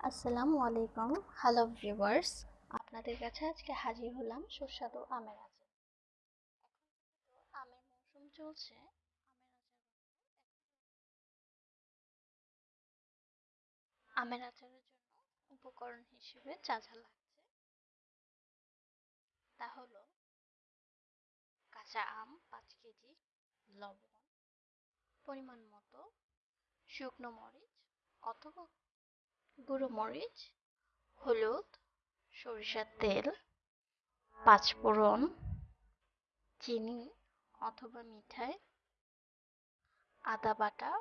আসসালামু আলাইকুম। Hello viewers আপনাদের কাছে আজকে হাজির হলাম সুস্বাদু আমের আচার। আমের মৌসুম চলছে। আমের আচারের জন্য উপকরণ হিসেবে যা যা লাগছে তা হলো কাঁচা আম, পাঁচ কেজি, লবণ, পরিমাণ মতো শুকনো মরিচ অথবা গুঁড়ো মরিচ, হলুদ, সরিষার তেল পাঁচফোড়ন চিনি অথবা মিঠাই, আদা বাটা,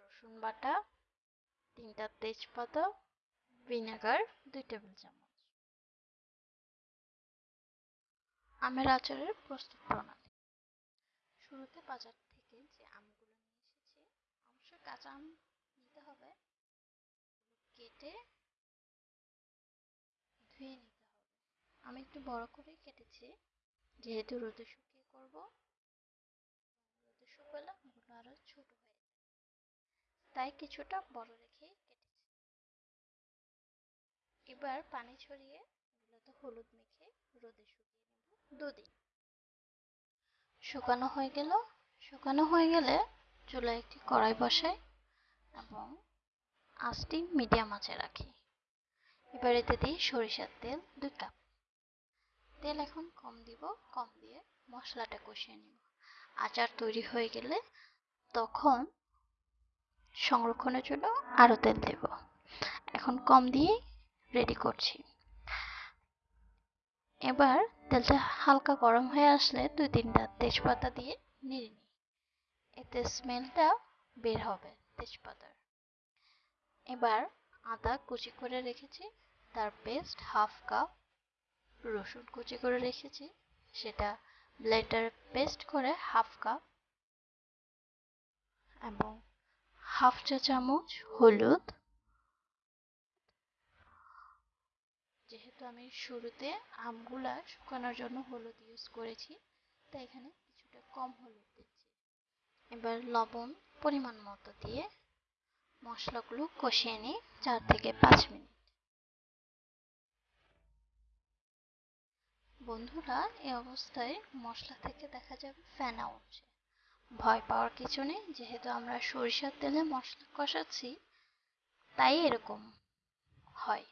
রসুন বাটা, তিনটা তেজপাতা, ভিনেগার, দুই টেবিল চামচ। আমের আচারের প্রস্তুত প্রণালী। শুরুতে বাজার থেকে যে আমগুলো নিয়ে এসেছি, অবশ্যই কাঁচা আম কেটে ধুয়ে নিতে হবে। আমি একটু বড় করেই কেটেছি। যেহেতু রোদে শুকিয়ে করব, রোদে শুকালে আমগুলো আরও ছোট হয়ে তাই কিছুটা বড় রেখেই কেটেছি। এবার পানি ছড়িয়ে এগুলোতে হলুদ মেখে রোদে শুকিয়ে নেব দুদিন। শুকানো হয়ে গেল। শুকানো হয়ে গেলে চুলায় একটি কড়াই বসাই এবং আঁচটি মিডিয়াম আঁচে রাখি। এবার এতে দিই সরিষার তেল দুই কাপ তেল এখন কম দিব, কম দিয়ে মশলাটা কষিয়ে নিব। আচার তৈরি হয়ে গেলে তখন সংরক্ষণের জন্য আরও তেল দেব। এখন কম দিয়ে রেডি করছি। এবার তেলটা হালকা গরম হয়ে আসলে দুই তিনটা তেজপাতা দিয়ে নেড়ে নিই। এতে স্মেলটা বের হবে তেজপাতার। এবার আদা কুচি করে রেখেছি, তার পেস্ট হাফ কাপ রসুন কুচি করে রেখেছি, সেটা ব্লেন্ডারে পেস্ট করে হাফ কাপ এবং হাফ চা চামচ হলুদ। যেহেতু আমি শুরুতে আমগুলা শুকানোর জন্য হলুদ ইউজ করেছি, তাই এখানে কিছুটা কম হলুদ দিচ্ছি। এবার লবণ পরিমাণ মতো দিয়ে মশলাগুলো কষিয়ে নিই চার থেকে পাঁচ মিনিট। বন্ধুরা, এই অবস্থায় মশলা থেকে দেখা যাবে ফেনা উঠছে। ভয় পাওয়ার কিছু নেই, যেহেতু আমরা সরিষার তেলে মশলা কষাচ্ছি, তাই এরকম হয়।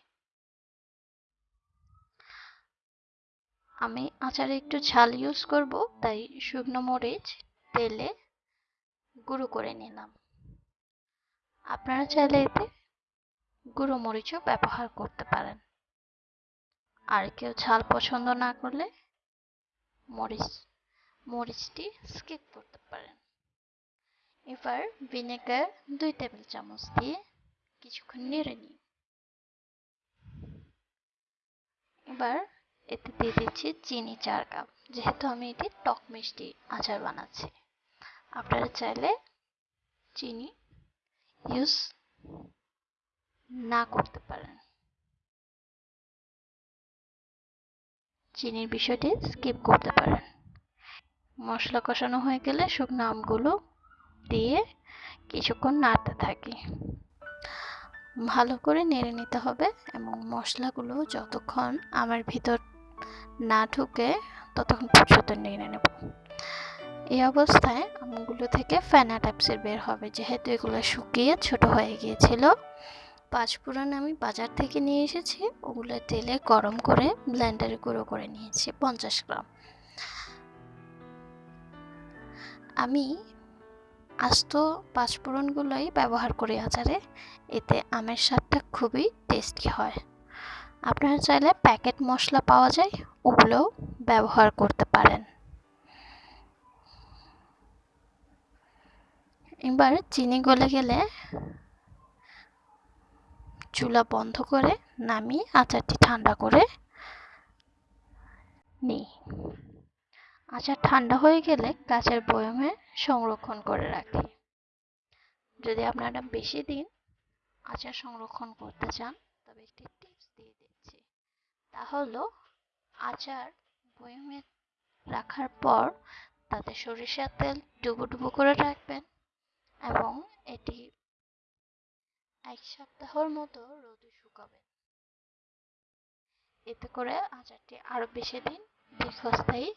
আমি আচারে একটু ঝাল ইউজ করব, তাই শুকনো মরিচ তেলে গুঁড়ো করে নিলাম। আপনারা চাইলে এতে গুঁড়ো মরিচও ব্যবহার করতে পারেন। আর কেউ ঝাল পছন্দ না করলে মরিচ, মরিচটি স্কিপ করতে পারেন। এবার ভিনেগার দুই টেবিল চামচ দিয়ে কিছুক্ষণ নেড়ে নিই এবার এতে দিয়ে দিচ্ছি চিনি চার কাপ, যেহেতু আমি এটি টক মিষ্টি আচার বানাচ্ছি। আপনারা চাইলে চিনি ইউজ না করতে পারেন। চিনির বিষয়টি স্কিপ করতে পারেন। মশলা কষানো হয়ে গেলে শুকনো আমগুলো দিয়ে কিছুক্ষণ নাড়তে থাকি। ভালো করে নেড়ে নিতে হবে এবং মশলাগুলো যতক্ষণ আমার ভিতর না ঢুকে ততক্ষণ পর্যন্ত নেড়ে নেব। এই অবস্থায় আমগুলো থেকে ফেনা টাইপসের বের হবে। যেহেতু এগুলো শুকিয়ে ছোট হয়ে গিয়েছিল পাঁচফোড়ন আমি বাজার থেকে নিয়ে এসেছি। ওগুলো তেলে গরম করে ব্লেন্ডারে গুঁড়ো করে নিয়েছি, পঞ্চাশ গ্রাম। আমি আস্ত পাঁচফোড়নগুলোই ব্যবহার করি আচারে। এতে আমের স্বাদটা খুবই টেস্টি হয়। আপনারা চাইলে প্যাকেট মশলা পাওয়া যায়, ওগুলোও ব্যবহার করতে পারেন। এবার চিনি গলে গেলে চুলা বন্ধ করে নামিয়ে আচারটি ঠান্ডা করে নিই। আচার ঠান্ডা হয়ে গেলে কাঁচের বয়মে সংরক্ষণ করে রাখি। যদি আপনারা বেশি দিন আচার সংরক্ষণ করতে চান, তবে একটি টিপস দিয়ে দিচ্ছি। তা হলো, আচার বয়মে রাখার পর তাতে সরিষার তেল ডুবো ডুবো করে রাখবেন। এবং এটি এক সপ্তাহের মতো রোদে শুকাবেন এতে করে আচারটি আরও বেশি দিন দীর্ঘস্থায়ী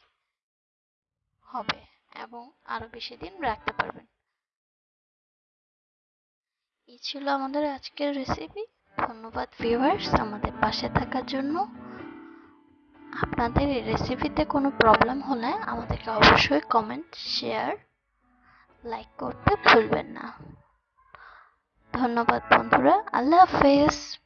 হবে এবং আরও বেশি দিন রাখতে পারবেন। এই ছিল আমাদের আজকের রেসিপি ধন্যবাদ ভিউয়ার্স আমাদের পাশে থাকার জন্য। আপনাদের এই রেসিপিতে কোনো প্রবলেম হলে আমাদেরকে অবশ্যই কমেন্ট শেয়ার লাইক করতে ভুলবেন না। ধন্যবাদ বন্ধুরা আল্লাহ হাফেজ।